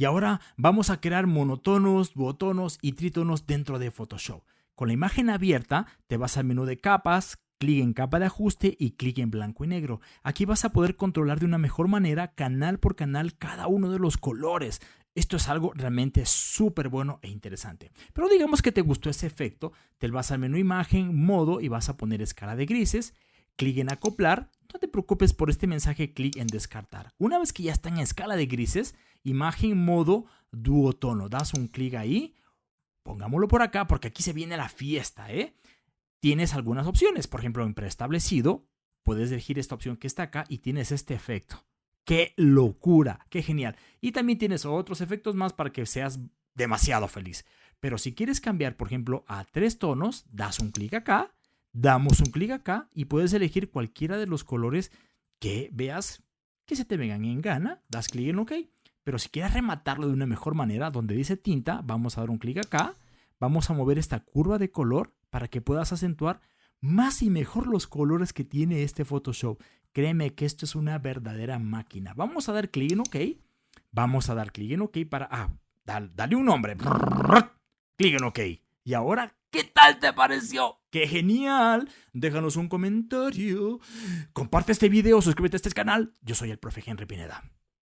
Y ahora vamos a crear monotonos, duotonos y trítonos dentro de Photoshop. Con la imagen abierta, te vas al menú de capas, clic en capa de ajuste y clic en blanco y negro. Aquí vas a poder controlar de una mejor manera canal por canal cada uno de los colores. Esto es algo realmente súper bueno e interesante. Pero digamos que te gustó ese efecto, te vas al menú imagen, modo y vas a poner escala de grises, clic en acoplar, no te preocupes por este mensaje, clic en descartar. Una vez que ya está en escala de grises, imagen, modo, duotono, das un clic ahí, pongámoslo por acá porque aquí se viene la fiesta, ¿eh? Tienes algunas opciones, por ejemplo en preestablecido, puedes elegir esta opción que está acá y tienes este efecto. ¡Qué locura! ¡Qué genial! Y también tienes otros efectos más para que seas demasiado feliz. Pero si quieres cambiar, por ejemplo, a tres tonos, das un clic acá, damos un clic acá y puedes elegir cualquiera de los colores que veas que se te vengan en gana, das clic en OK. Pero si quieres rematarlo de una mejor manera, donde dice tinta, vamos a dar un clic acá, vamos a mover esta curva de color para que puedas acentuar más y mejor los colores que tiene este Photoshop. Créeme que esto es una verdadera máquina. Vamos a dar clic en OK. Vamos a dar clic en OK para... Ah, dale, un nombre. Clic en OK. Y ahora, ¿qué tal te pareció? ¡Qué genial! Déjanos un comentario. Comparte este video, suscríbete a este canal. Yo soy el profe Henry Pineda.